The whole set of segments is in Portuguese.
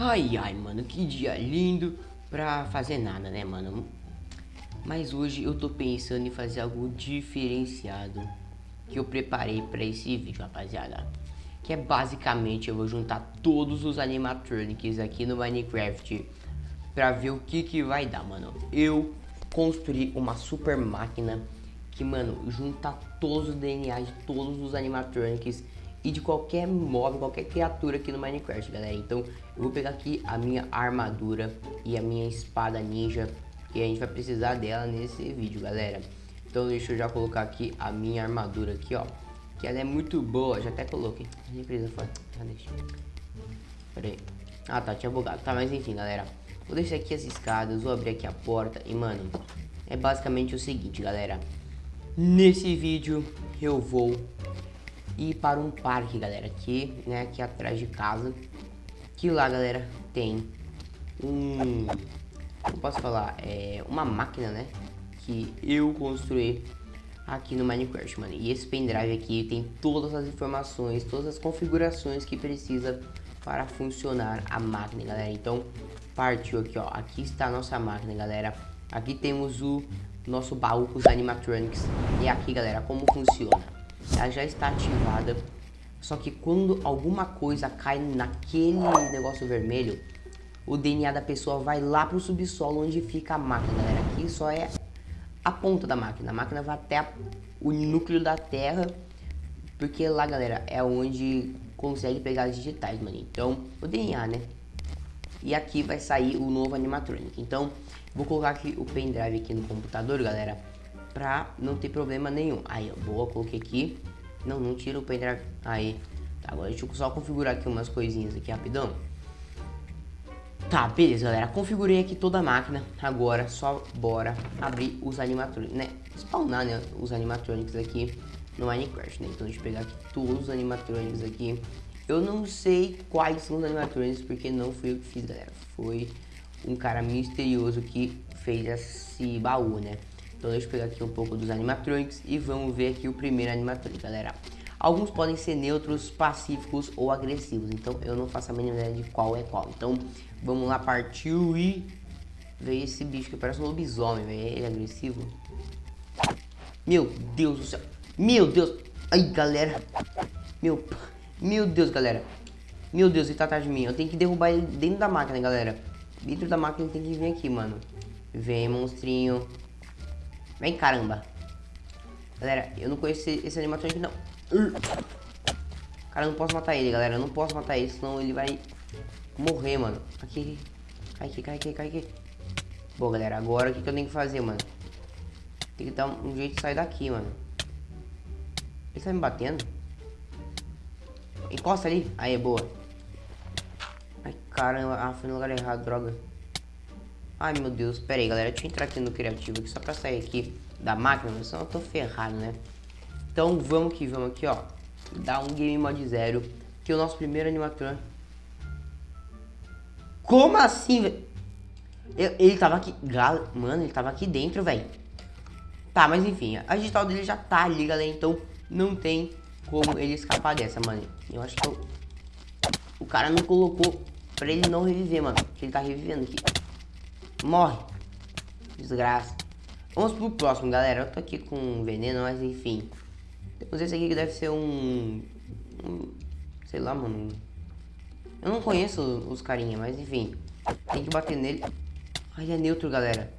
Ai, ai, mano, que dia lindo pra fazer nada, né, mano? Mas hoje eu tô pensando em fazer algo diferenciado que eu preparei pra esse vídeo, rapaziada. Que é basicamente eu vou juntar todos os animatronics aqui no Minecraft pra ver o que que vai dar, mano. Eu construí uma super máquina que, mano, junta todos os DNA de todos os animatronics e de qualquer mob, qualquer criatura aqui no Minecraft, galera. Então, eu vou pegar aqui a minha armadura e a minha espada ninja, que a gente vai precisar dela nesse vídeo, galera. Então, deixa eu já colocar aqui a minha armadura aqui, ó. Que ela é muito boa, já até coloquei. A empresa foi. Ah, deixa. Pera aí. Ah, tá, tinha bugado. Tá, mas enfim, galera. Vou deixar aqui as escadas, vou abrir aqui a porta e, mano, é basicamente o seguinte, galera. Nesse vídeo, eu vou ir para um parque, galera, aqui, né, aqui atrás de casa. Que lá, galera, tem um... Como posso falar? É uma máquina, né, que eu construí aqui no Minecraft, mano. E esse pendrive aqui tem todas as informações, todas as configurações que precisa para funcionar a máquina, galera. Então, partiu aqui, ó. Aqui está a nossa máquina, galera. Aqui temos o nosso baú com os animatronics. E aqui, galera, como funciona ela já está ativada. Só que quando alguma coisa cai naquele negócio vermelho, o DNA da pessoa vai lá pro subsolo onde fica a máquina, galera. Aqui só é a ponta da máquina. A máquina vai até o núcleo da Terra, porque lá, galera, é onde consegue pegar as digitais, mano. Então, o DNA, né? E aqui vai sair o novo animatronic. Então, vou colocar aqui o pendrive aqui no computador, galera pra não ter problema nenhum. Aí, boa, coloquei aqui. Não, não tira o pendrive. Aí, tá, agora deixa eu só configurar aqui umas coisinhas aqui rapidão. Tá, beleza, galera. Configurei aqui toda a máquina. Agora, só bora abrir os animatronics, né? Spawnar, né, os animatronics aqui no Minecraft, né? Então, deixa eu pegar aqui todos os animatronics aqui. Eu não sei quais são os animatronics, porque não fui eu que fiz, galera. Foi um cara misterioso que fez esse baú, né? Então deixa eu pegar aqui um pouco dos animatronics e vamos ver aqui o primeiro animatronic, galera. Alguns podem ser neutros, pacíficos ou agressivos, então eu não faço a mínima ideia de qual é qual. Então vamos lá, partiu e veio esse bicho que parece um lobisomem, véio. ele é agressivo. Meu Deus do céu, meu Deus, ai galera, meu, meu Deus galera, meu Deus, ele tá atrás de mim, eu tenho que derrubar ele dentro da máquina, galera. Dentro da máquina ele tem que vir aqui, mano. Vem, monstrinho. Vem, caramba. Galera, eu não conheço esse animatrônico, não. Cara, eu não posso matar ele, galera. Eu não posso matar ele, senão ele vai morrer, mano. Aqui, cai aqui, cai aqui, cai aqui. Bom, galera, agora o que, que eu tenho que fazer, mano? Tem que dar um, jeito de sair daqui, mano. Ele tá me batendo? Encosta ali. Aí, boa. Ai, caramba. Ah, foi no lugar errado, droga. Ai, meu Deus. Pera aí, galera. Deixa eu entrar aqui no criativo aqui só pra sair aqui da máquina, senão eu tô ferrado, né? Então, vamos que vamos aqui, ó. Dar um game mod zero. Que é o nosso primeiro animatron. Como assim, velho? Ele tava aqui... Mano, ele tava aqui dentro, velho. Tá, mas enfim. A digital dele já tá ali, galera. Então, não tem como ele escapar dessa, mano. Eu acho que eu... O cara não colocou pra ele não reviver, mano. Porque ele tá revivendo aqui. Morre. Desgraça. Vamos pro próximo, galera. Eu tô aqui com veneno, mas enfim. Temos esse aqui que deve ser um... um sei lá, mano. Eu não conheço os carinha, mas enfim. Tem que bater nele. Ah, ele é neutro, galera.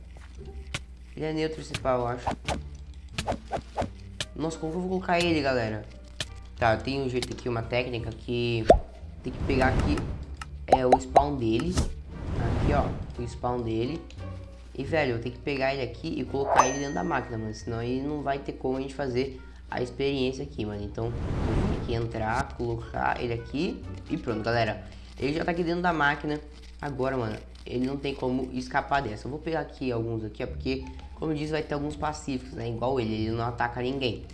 Ele é neutro esse pau, eu acho. Nossa, como eu vou colocar ele, galera? Tá, tem um jeito aqui, uma técnica que... Tem que pegar aqui é, o spawn dele aqui, ó, o spawn dele. E, velho, eu tenho que pegar ele aqui e colocar ele dentro da máquina, mano. Senão ele não vai ter como a gente fazer a experiência aqui, mano. Então, tenho que entrar, colocar ele aqui e pronto, galera. Ele já tá aqui dentro da máquina. Agora, mano, ele não tem como escapar dessa. Eu vou pegar aqui alguns aqui, ó, porque, como eu disse, vai ter alguns pacíficos, né? Igual ele, ele não ataca ninguém.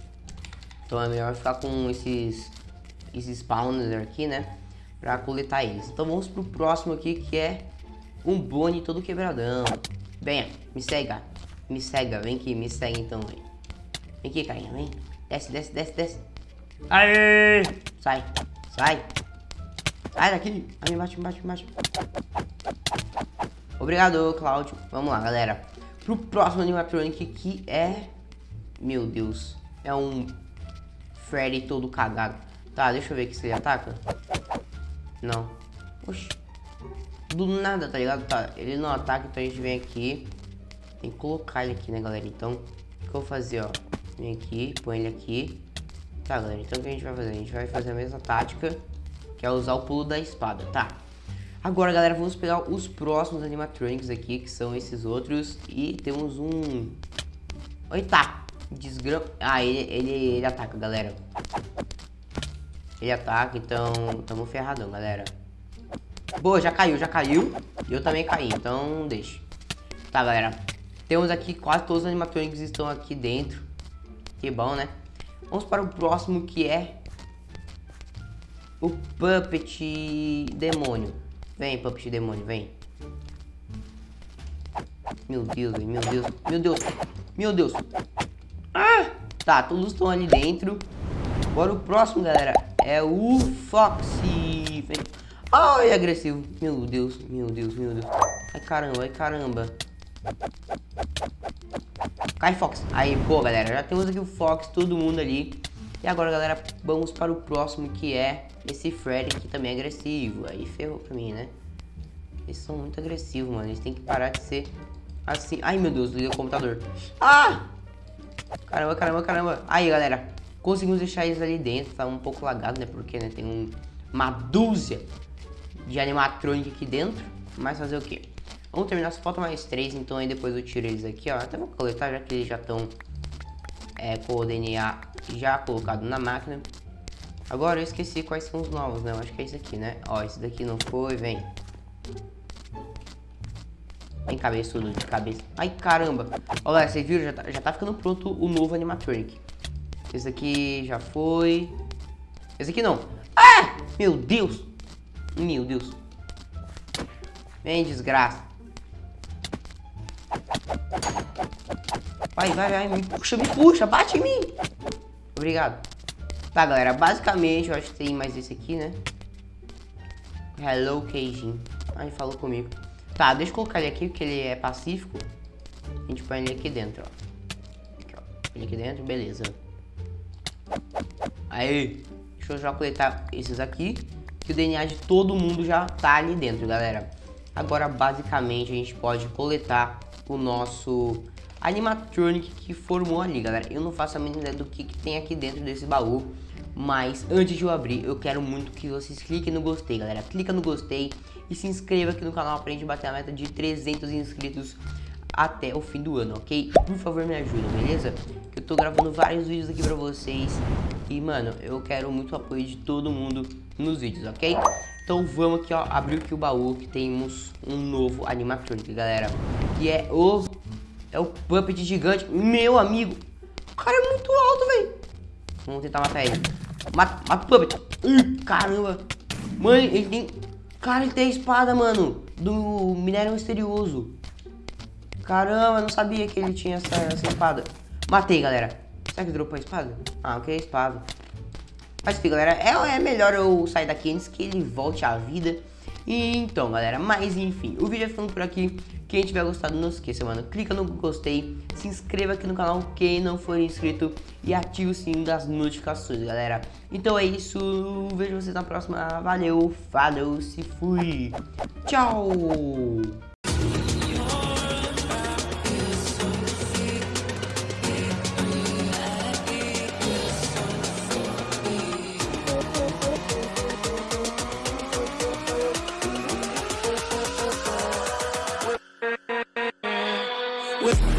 Então é melhor ficar com esses, esses spawners aqui, né? Pra coletar eles. Então vamos pro próximo aqui, que é um Boni todo quebradão. Venha, me segue, Me cega, vem aqui, me segue então, vem. Vem aqui, carinha, vem. Desce, desce, desce, desce. Aê! Sai, sai. Sai daqui. Me bate, me bate. Obrigado, Cláudio. Vamos lá, galera. Pro próximo animatronic que é... Meu Deus. É um Freddy todo cagado. Tá, deixa eu ver aqui se ele ataca. Não. Oxi. Do nada, tá ligado? Tá, ele não ataca, então a gente vem aqui. Tem que colocar ele aqui, né, galera? Então, o que eu vou fazer, ó? Vem aqui, põe ele aqui. Tá, galera, então o que a gente vai fazer? A gente vai fazer a mesma tática, que é usar o pulo da espada, tá? Agora, galera, vamos pegar os próximos animatronics aqui, que são esses outros. E temos um... Eita! Desgram... Ah, ele, ele, ele ataca, galera. Ele ataca, então tamo ferradão, galera. Boa, já caiu, já caiu. E eu também caí, então deixa. Tá, galera. Temos aqui quase todos os animatronics estão aqui dentro. Que bom, né? Vamos para o próximo que é... O Puppet Demônio. Vem, Puppet Demônio, vem. Meu Deus, meu Deus, meu Deus, meu Deus. Tá, todos estão ali dentro. Agora o próximo, galera, é o Foxy. Ai, agressivo. Meu Deus, meu Deus, meu Deus. Ai, caramba, ai, caramba. Cai, Fox. Aí, pô, galera, já temos aqui o Fox, todo mundo ali. E agora, galera, vamos para o próximo, que é esse Freddy, que também é agressivo. Aí ferrou pra mim, né? Eles são muito agressivos, mano. Eles têm que parar de ser assim. Ai, meu Deus, liguei o computador. Ah! Caramba, caramba, caramba. Aí, galera. Conseguimos deixar eles ali dentro. Tá um pouco lagado, né? Porque, né? Tem um, uma dúzia de animatronic aqui dentro. Mas fazer o quê? Vamos terminar, só falta mais três. Então aí depois eu tiro eles aqui, ó. Até vou coletar, já que eles já estão é, com o DNA já colocado na máquina. Agora eu esqueci quais são os novos, né? Eu acho que é esse aqui, né? Ó, esse daqui não foi, vem. Vem cabeçudo de cabeça. Ai, caramba. Olha, vocês viram? Já tá, já tá ficando pronto o novo animatronic. Esse aqui já foi. Esse aqui não. Ah! Meu Deus. Meu Deus. Vem, desgraça. Vai, vai, vai. Me puxa, me puxa. Bate em mim. Obrigado. Tá, galera. Basicamente, eu acho que tem mais esse aqui, né? Hello, Keijin. Ai, falou comigo. Tá, deixa eu colocar ele aqui, porque ele é pacífico. A gente põe ele aqui dentro, ó. Aqui, ó. Ele aqui dentro, beleza. Aí, deixa eu já coletar esses aqui. Que o DNA de todo mundo já tá ali dentro, galera. Agora, basicamente, a gente pode coletar o nosso animatronic que formou ali, galera. Eu não faço a mínima ideia do que, que tem aqui dentro desse baú. Mas antes de eu abrir, eu quero muito que vocês cliquem no gostei, galera. Clica no gostei e se inscreva aqui no canal pra gente bater a meta de 300 inscritos até o fim do ano, ok? Por favor, me ajuda, beleza? Que eu tô gravando vários vídeos aqui pra vocês e, mano, eu quero muito apoio de todo mundo nos vídeos, ok? Então vamos aqui, ó, abrir aqui o baú que temos um novo animatronic, galera. Que é o... É o Puppet gigante. Meu amigo, o cara é muito alto, velho. Vamos tentar matar ele. Mata, mata o Puppet. Caramba. Mano, ele tem... Cara, ele tem a espada, mano. Do minério misterioso. Caramba, não sabia que ele tinha essa, essa espada. Matei, galera. Será que dropou a espada? Ah, ok, espada. Mas enfim, galera, é, é melhor eu sair daqui antes que ele volte à vida. Então, galera, mas enfim, o vídeo é ficando por aqui. Quem tiver gostado, não esqueça, mano, clica no gostei, se inscreva aqui no canal quem não for inscrito e ative o sininho das notificações, galera. Então é isso, vejo vocês na próxima, valeu, falou, se fui, tchau! with